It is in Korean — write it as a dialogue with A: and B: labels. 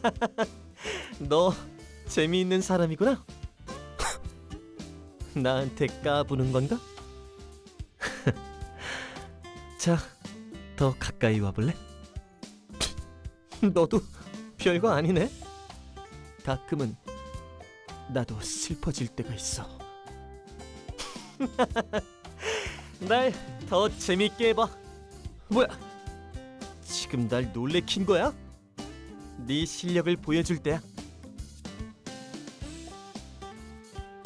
A: 너 재미있는 사람이구나. 나한테 까부는 건가? 자, 더 가까이 와볼래? 너도 별거 아니네. 가끔은 나도 슬퍼질 때가 있어. 날 더 재밌게 해봐. 뭐야? 지금 날 놀래킨 거야? 네 실력을 보여줄 때야.